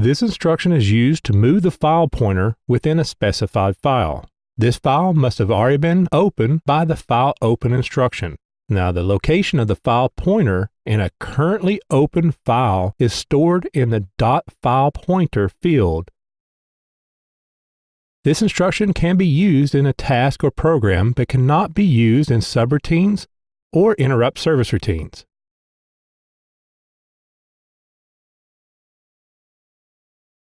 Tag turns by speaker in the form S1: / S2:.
S1: This instruction is used to move the file pointer within a specified file. This file must have already been opened by the file open instruction. Now, the location of the file pointer in a currently open file is stored in the .file pointer field. This instruction can be used in a task or program but cannot be used in subroutines or interrupt service routines.